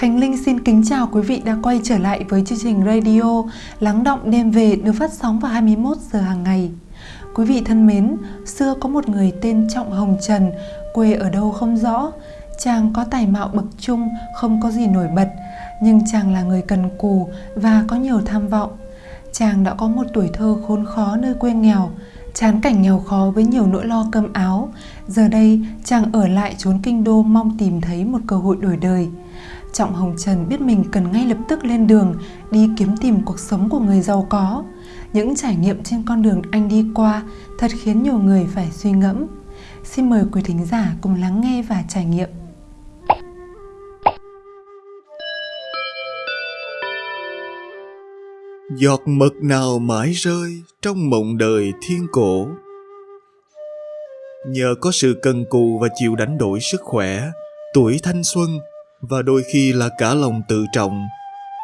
Khánh Linh xin kính chào quý vị đã quay trở lại với chương trình radio Lắng động đêm về được phát sóng vào 21 giờ hàng ngày. Quý vị thân mến, xưa có một người tên Trọng Hồng Trần, quê ở đâu không rõ. Chàng có tài mạo bậc trung, không có gì nổi bật, nhưng chàng là người cần cù và có nhiều tham vọng. Chàng đã có một tuổi thơ khốn khó nơi quê nghèo, chán cảnh nghèo khó với nhiều nỗi lo cơm áo. Giờ đây, chàng ở lại trốn kinh đô mong tìm thấy một cơ hội đổi đời. Trọng Hồng Trần biết mình cần ngay lập tức lên đường đi kiếm tìm cuộc sống của người giàu có. Những trải nghiệm trên con đường anh đi qua thật khiến nhiều người phải suy ngẫm. Xin mời quý thính giả cùng lắng nghe và trải nghiệm. Giọt mực nào mãi rơi trong mộng đời thiên cổ Nhờ có sự cần cù và chịu đánh đổi sức khỏe, tuổi thanh xuân và đôi khi là cả lòng tự trọng,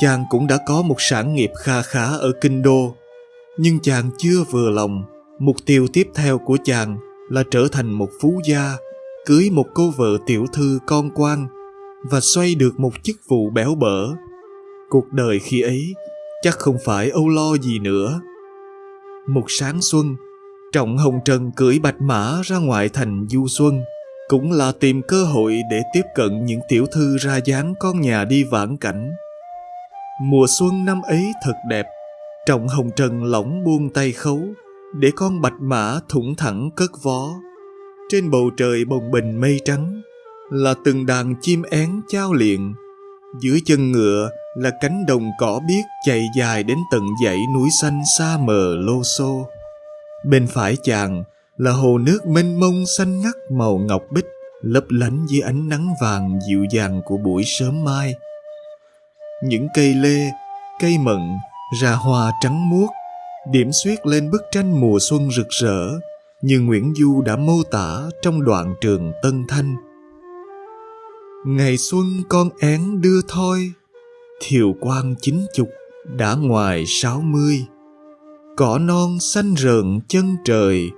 chàng cũng đã có một sản nghiệp kha khá ở kinh đô. Nhưng chàng chưa vừa lòng, mục tiêu tiếp theo của chàng là trở thành một phú gia, cưới một cô vợ tiểu thư con quan và xoay được một chức vụ béo bở. Cuộc đời khi ấy chắc không phải âu lo gì nữa. Một sáng xuân, Trọng Hồng Trần cưỡi bạch mã ra ngoại thành du xuân, cũng là tìm cơ hội để tiếp cận những tiểu thư ra dáng con nhà đi vãn cảnh. Mùa xuân năm ấy thật đẹp, Trọng Hồng Trần lỏng buông tay khấu, để con bạch mã thủng thẳng cất vó. Trên bầu trời bồng bình mây trắng, là từng đàn chim én trao liện. Dưới chân ngựa là cánh đồng cỏ biếc chạy dài đến tận dãy núi xanh xa mờ lô xô. Bên phải chàng là hồ nước mênh mông xanh ngắt màu ngọc bích lấp lánh dưới ánh nắng vàng dịu dàng của buổi sớm mai. Những cây lê, cây mận ra hoa trắng muốt, điểm xuyết lên bức tranh mùa xuân rực rỡ như Nguyễn Du đã mô tả trong đoạn trường Tân Thanh. Ngày xuân con én đưa thôi, thiều quang chín chục đã ngoài sáu mươi. Cỏ non xanh rợn chân trời,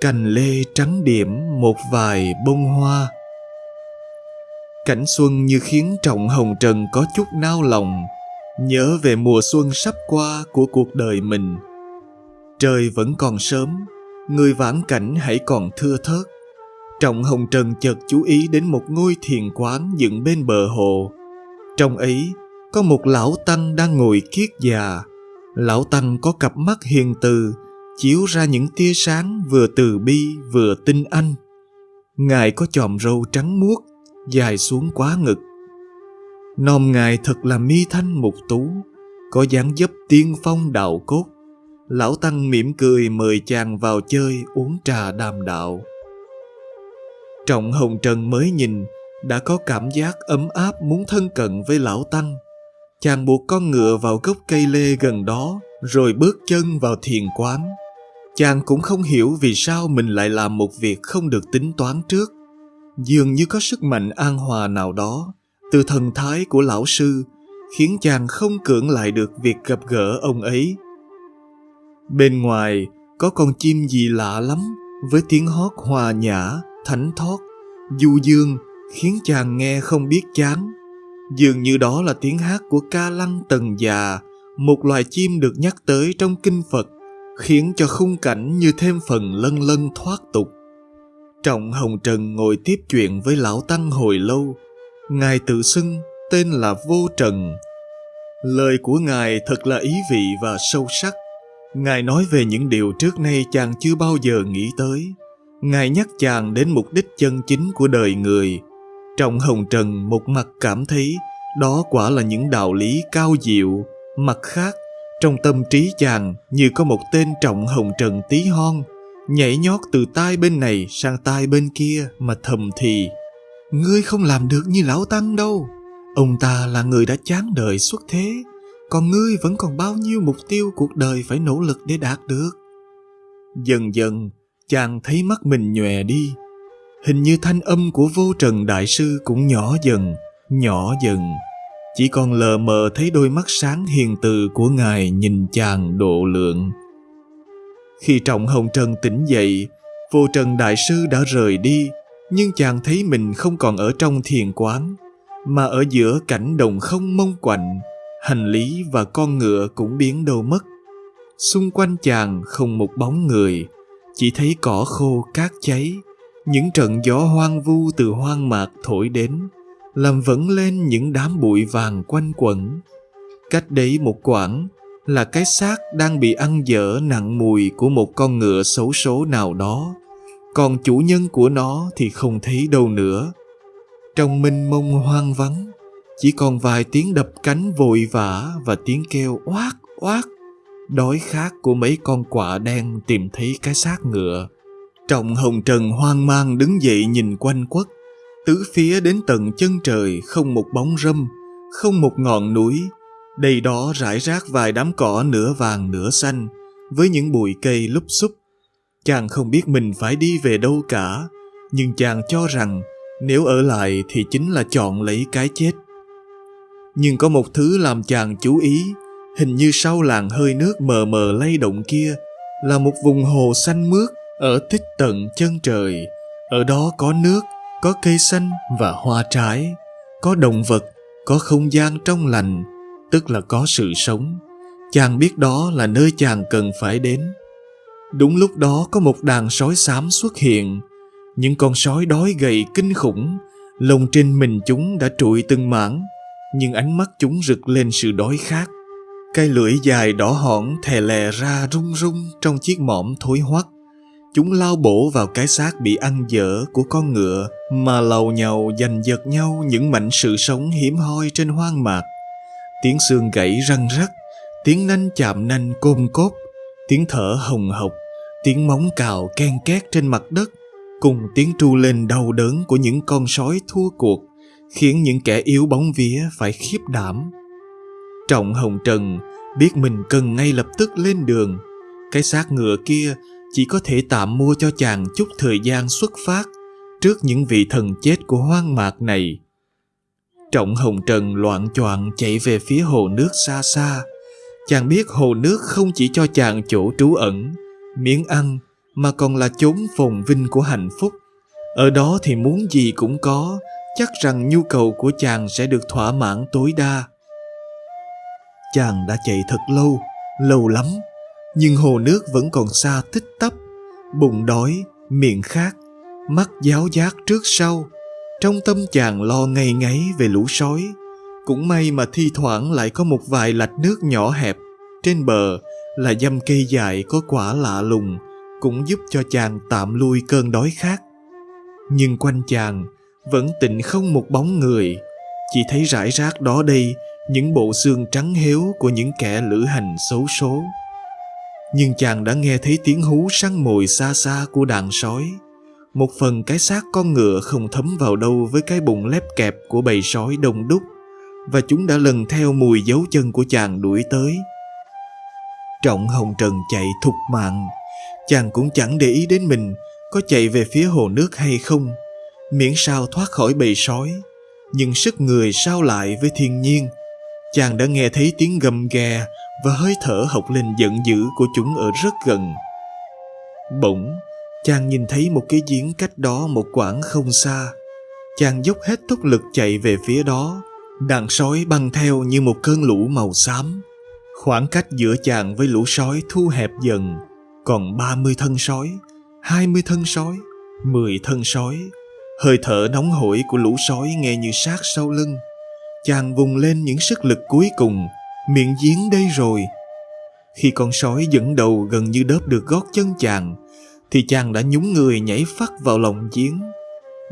cành lê trắng điểm một vài bông hoa. Cảnh xuân như khiến Trọng Hồng Trần có chút nao lòng, nhớ về mùa xuân sắp qua của cuộc đời mình. Trời vẫn còn sớm, người vãn cảnh hãy còn thưa thớt. Trọng Hồng Trần chợt chú ý đến một ngôi thiền quán dựng bên bờ hồ. Trong ấy có một lão tăng đang ngồi kiết già. Lão tăng có cặp mắt hiền từ, chiếu ra những tia sáng vừa từ bi vừa tinh anh. Ngài có chòm râu trắng muốt, dài xuống quá ngực. Nòm ngài thật là mi thanh mục tú, có dáng dấp tiên phong đạo cốt. Lão Tăng mỉm cười mời chàng vào chơi uống trà đàm đạo. Trọng Hồng Trần mới nhìn, đã có cảm giác ấm áp muốn thân cận với Lão Tăng. Chàng buộc con ngựa vào gốc cây lê gần đó, rồi bước chân vào thiền quán. Chàng cũng không hiểu vì sao mình lại làm một việc không được tính toán trước. Dường như có sức mạnh an hòa nào đó, từ thần thái của lão sư, khiến chàng không cưỡng lại được việc gặp gỡ ông ấy. Bên ngoài có con chim gì lạ lắm, với tiếng hót hòa nhã, thánh thót, du dương, khiến chàng nghe không biết chán. Dường như đó là tiếng hát của ca lăng tần già, một loài chim được nhắc tới trong kinh Phật khiến cho khung cảnh như thêm phần lân lân thoát tục. Trọng Hồng Trần ngồi tiếp chuyện với Lão Tăng hồi lâu. Ngài tự xưng tên là Vô Trần. Lời của Ngài thật là ý vị và sâu sắc. Ngài nói về những điều trước nay chàng chưa bao giờ nghĩ tới. Ngài nhắc chàng đến mục đích chân chính của đời người. Trọng Hồng Trần một mặt cảm thấy đó quả là những đạo lý cao diệu, mặt khác trong tâm trí chàng như có một tên trọng hồng trần tí hon, nhảy nhót từ tai bên này sang tai bên kia mà thầm thì. Ngươi không làm được như lão tăng đâu. Ông ta là người đã chán đời xuất thế, còn ngươi vẫn còn bao nhiêu mục tiêu cuộc đời phải nỗ lực để đạt được. Dần dần, chàng thấy mắt mình nhòe đi. Hình như thanh âm của vô trần đại sư cũng nhỏ dần, nhỏ dần chỉ còn lờ mờ thấy đôi mắt sáng hiền từ của ngài nhìn chàng độ lượng. Khi Trọng Hồng Trần tỉnh dậy, vô trần đại sư đã rời đi, nhưng chàng thấy mình không còn ở trong thiền quán. mà ở giữa cảnh đồng không mông quạnh, hành lý và con ngựa cũng biến đâu mất. Xung quanh chàng không một bóng người, chỉ thấy cỏ khô cát cháy, những trận gió hoang vu từ hoang mạc thổi đến, làm vẫn lên những đám bụi vàng quanh quẩn. Cách đấy một quãng là cái xác đang bị ăn dở nặng mùi của một con ngựa xấu số nào đó, còn chủ nhân của nó thì không thấy đâu nữa. Trong minh mông hoang vắng, chỉ còn vài tiếng đập cánh vội vã và tiếng kêu oát oát đói khát của mấy con quạ đen tìm thấy cái xác ngựa. Trọng hồng trần hoang mang đứng dậy nhìn quanh quất, tứ phía đến tận chân trời không một bóng râm, không một ngọn núi. đầy đó rải rác vài đám cỏ nửa vàng nửa xanh, với những bụi cây lúp xúp. Chàng không biết mình phải đi về đâu cả, nhưng chàng cho rằng nếu ở lại thì chính là chọn lấy cái chết. Nhưng có một thứ làm chàng chú ý, hình như sau làng hơi nước mờ mờ lay động kia là một vùng hồ xanh mướt ở tích tận chân trời. Ở đó có nước, có cây xanh và hoa trái, có động vật, có không gian trong lành, tức là có sự sống. Chàng biết đó là nơi chàng cần phải đến. Đúng lúc đó có một đàn sói xám xuất hiện. Những con sói đói gầy kinh khủng, lông trên mình chúng đã trụi từng mảng, nhưng ánh mắt chúng rực lên sự đói khát. cái lưỡi dài đỏ hỏn thè lè ra rung rung trong chiếc mõm thối hoắc. Chúng lao bổ vào cái xác bị ăn dở của con ngựa mà lầu nhầu giành giật nhau những mảnh sự sống hiếm hoi trên hoang mạc. Tiếng xương gãy răng rắc, tiếng nanh chạm nanh côm cốt, tiếng thở hồng hộc, tiếng móng cào ken két trên mặt đất, cùng tiếng tru lên đau đớn của những con sói thua cuộc, khiến những kẻ yếu bóng vía phải khiếp đảm. Trọng Hồng Trần biết mình cần ngay lập tức lên đường. Cái xác ngựa kia chỉ có thể tạm mua cho chàng chút thời gian xuất phát trước những vị thần chết của hoang mạc này. Trọng Hồng Trần loạn choạng chạy về phía hồ nước xa xa. Chàng biết hồ nước không chỉ cho chàng chỗ trú ẩn, miếng ăn, mà còn là chốn phồn vinh của hạnh phúc. Ở đó thì muốn gì cũng có, chắc rằng nhu cầu của chàng sẽ được thỏa mãn tối đa. Chàng đã chạy thật lâu, lâu lắm, nhưng hồ nước vẫn còn xa tích tắp. Bụng đói, miệng khát, mắt giáo giác trước sau. Trong tâm chàng lo ngày ngáy về lũ sói. Cũng may mà thi thoảng lại có một vài lạch nước nhỏ hẹp. Trên bờ là dăm cây dài có quả lạ lùng, cũng giúp cho chàng tạm lui cơn đói khát. Nhưng quanh chàng vẫn tịnh không một bóng người, chỉ thấy rải rác đó đây những bộ xương trắng héo của những kẻ lữ hành xấu số. Nhưng chàng đã nghe thấy tiếng hú săn mồi xa xa của đàn sói. Một phần cái xác con ngựa không thấm vào đâu với cái bụng lép kẹp của bầy sói đông đúc và chúng đã lần theo mùi dấu chân của chàng đuổi tới. Trọng Hồng Trần chạy thục mạng, chàng cũng chẳng để ý đến mình có chạy về phía hồ nước hay không, miễn sao thoát khỏi bầy sói. Nhưng sức người sao lại với thiên nhiên, chàng đã nghe thấy tiếng gầm ghè và hơi thở hộc lên giận dữ của chúng ở rất gần. Bỗng, chàng nhìn thấy một cái giếng cách đó một quãng không xa. Chàng dốc hết tốc lực chạy về phía đó, đàn sói băng theo như một cơn lũ màu xám. Khoảng cách giữa chàng với lũ sói thu hẹp dần, còn 30 thân sói, 20 thân sói, 10 thân sói. Hơi thở nóng hổi của lũ sói nghe như sát sau lưng. Chàng vùng lên những sức lực cuối cùng, miệng giếng đây rồi. Khi con sói dẫn đầu gần như đớp được gót chân chàng, thì chàng đã nhúng người nhảy phắt vào lòng giếng,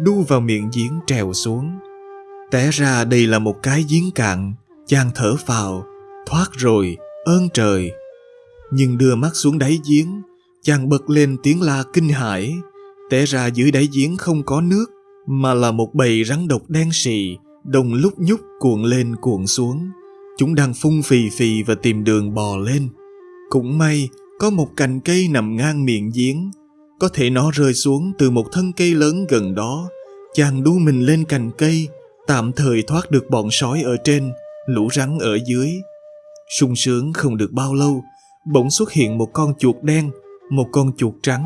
đu vào miệng giếng trèo xuống. Té ra đây là một cái giếng cạn, chàng thở vào thoát rồi, ơn trời. Nhưng đưa mắt xuống đáy giếng, chàng bật lên tiếng la kinh hãi. Té ra dưới đáy giếng không có nước, mà là một bầy rắn độc đen sì, đồng lúc nhúc cuộn lên cuộn xuống. Chúng đang phun phì phì và tìm đường bò lên. Cũng may, có một cành cây nằm ngang miệng giếng. Có thể nó rơi xuống từ một thân cây lớn gần đó. Chàng đu mình lên cành cây, tạm thời thoát được bọn sói ở trên, lũ rắn ở dưới. sung sướng không được bao lâu, bỗng xuất hiện một con chuột đen, một con chuột trắng.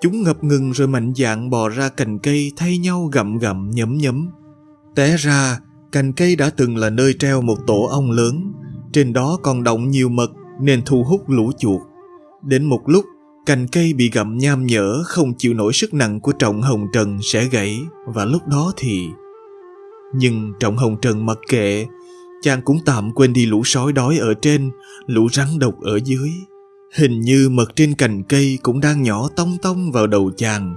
Chúng ngập ngừng rồi mạnh dạn bò ra cành cây thay nhau gặm gặm nhấm nhấm. Té ra, Cành cây đã từng là nơi treo một tổ ong lớn, trên đó còn động nhiều mật nên thu hút lũ chuột. Đến một lúc, cành cây bị gặm nham nhở không chịu nổi sức nặng của trọng hồng trần sẽ gãy và lúc đó thì... Nhưng trọng hồng trần mặc kệ, chàng cũng tạm quên đi lũ sói đói ở trên, lũ rắn độc ở dưới. Hình như mật trên cành cây cũng đang nhỏ tông tông vào đầu chàng.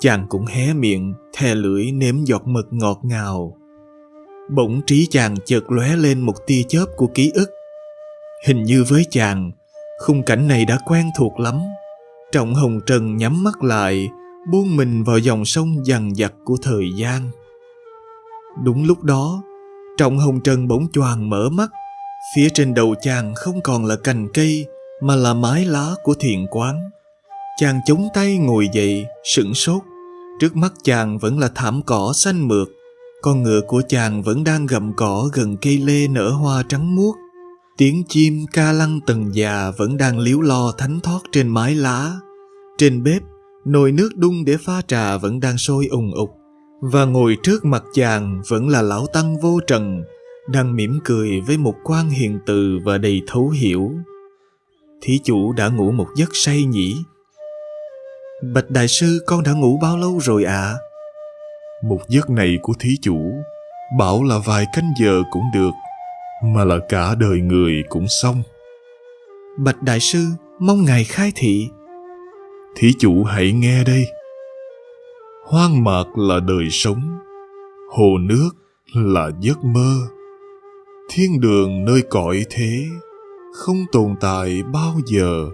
Chàng cũng hé miệng, thè lưỡi nếm giọt mật ngọt ngào. Bỗng trí chàng chợt lóe lên một tia chớp của ký ức. Hình như với chàng, khung cảnh này đã quen thuộc lắm. Trọng Hồng Trần nhắm mắt lại, buông mình vào dòng sông dằn dặt của thời gian. Đúng lúc đó, Trọng Hồng Trần bỗng choàng mở mắt. Phía trên đầu chàng không còn là cành cây, mà là mái lá của thiền quán. Chàng chống tay ngồi dậy, sửng sốt. Trước mắt chàng vẫn là thảm cỏ xanh mượt. Con ngựa của chàng vẫn đang gặm cỏ gần cây lê nở hoa trắng muốt. Tiếng chim ca lăng tầng già vẫn đang liếu lo thánh thoát trên mái lá. Trên bếp, nồi nước đun để pha trà vẫn đang sôi ùng ục. Và ngồi trước mặt chàng vẫn là lão tăng vô trần, đang mỉm cười với một quan hiền từ và đầy thấu hiểu. Thí chủ đã ngủ một giấc say nhỉ? Bạch đại sư con đã ngủ bao lâu rồi ạ? À? Một giấc này của thí chủ, bảo là vài canh giờ cũng được, mà là cả đời người cũng xong. Bạch đại sư, mong ngài khai thị. Thí chủ hãy nghe đây. Hoang mạc là đời sống, hồ nước là giấc mơ, thiên đường nơi cõi thế không tồn tại bao giờ.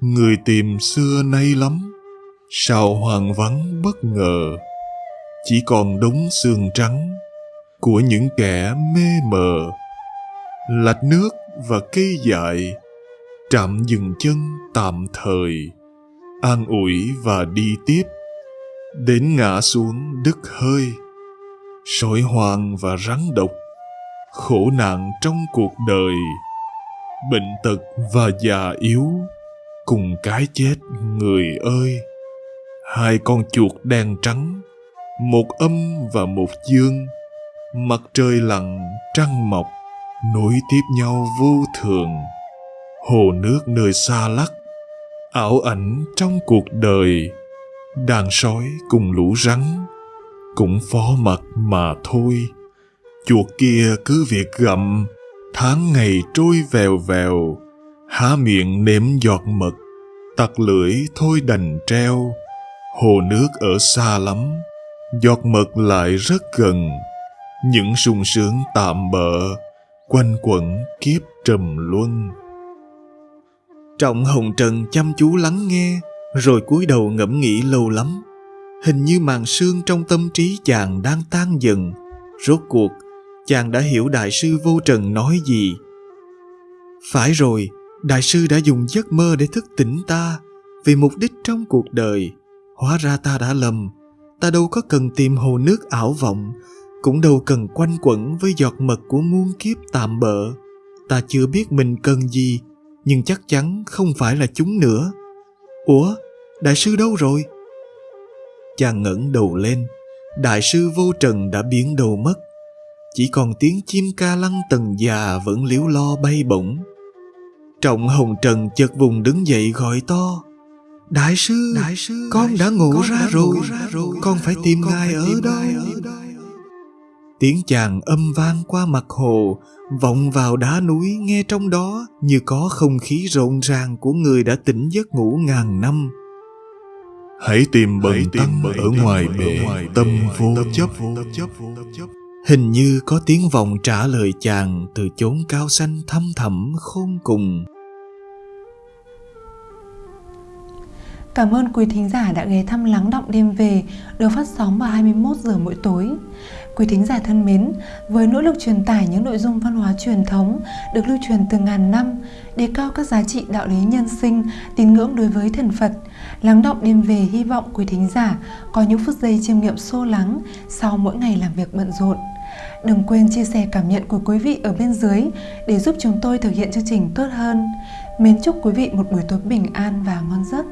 Người tìm xưa nay lắm, sao hoàng vắng bất ngờ, chỉ còn đống xương trắng của những kẻ mê mờ. Lạch nước và cây dại, trạm dừng chân tạm thời, an ủi và đi tiếp, đến ngã xuống đứt hơi, sỏi hoang và rắn độc, khổ nạn trong cuộc đời. Bệnh tật và già yếu cùng cái chết người ơi. Hai con chuột đen trắng một âm và một dương mặt trời lặn trăng mọc nối tiếp nhau vô thường. Hồ nước nơi xa lắc ảo ảnh trong cuộc đời. Đàn sói cùng lũ rắn cũng phó mặt mà thôi. Chuột kia cứ việc gặm Tháng ngày trôi vèo vèo, há miệng nếm giọt mật, tặc lưỡi thôi đành treo. Hồ nước ở xa lắm, giọt mật lại rất gần. Những sung sướng tạm bợ, quanh quẩn kiếp trầm luân. Trọng Hồng Trần chăm chú lắng nghe, rồi cúi đầu ngẫm nghĩ lâu lắm. Hình như màn sương trong tâm trí chàng đang tan dần. Rốt cuộc, chàng đã hiểu đại sư vô trần nói gì. Phải rồi, đại sư đã dùng giấc mơ để thức tỉnh ta vì mục đích trong cuộc đời. Hóa ra ta đã lầm, ta đâu có cần tìm hồ nước ảo vọng, cũng đâu cần quanh quẩn với giọt mật của muôn kiếp tạm bợ. Ta chưa biết mình cần gì, nhưng chắc chắn không phải là chúng nữa. Ủa, đại sư đâu rồi? Chàng ngẩng đầu lên, đại sư vô trần đã biến đầu mất chỉ còn tiếng chim ca lăng tầng già vẫn liếu lo bay bổng. Trọng hồng trần chợt vùng đứng dậy gọi to. Đại sư, đại sư con đã ngủ con ra, đã rồi, ngủ ra rồi, con phải tìm con ngài phải ở, tìm đâu? Tiếng chàng âm vang qua mặt hồ, vọng vào đá núi nghe trong đó như có không khí rộn ràng của người đã tỉnh giấc ngủ ngàn năm. Hãy tìm bần tăng ở ngoài bể tâm vô chấp. Hình như có tiếng vọng trả lời chàng từ chốn cao xanh thăm thẳm khôn cùng. Cảm ơn quý thính giả đã ghé thăm Lắng Động Đêm Về được phát sóng vào 21 giờ mỗi tối. Quý thính giả thân mến, với nỗ lực truyền tải những nội dung văn hóa truyền thống được lưu truyền từ ngàn năm, đề cao các giá trị đạo lý nhân sinh, tín ngưỡng đối với thần Phật, Lắng Động Đêm Về hy vọng quý thính giả có những phút giây chiêm nghiệm sô lắng sau mỗi ngày làm việc bận rộn. Đừng quên chia sẻ cảm nhận của quý vị ở bên dưới để giúp chúng tôi thực hiện chương trình tốt hơn. Mến chúc quý vị một buổi tối bình an và ngon giấc.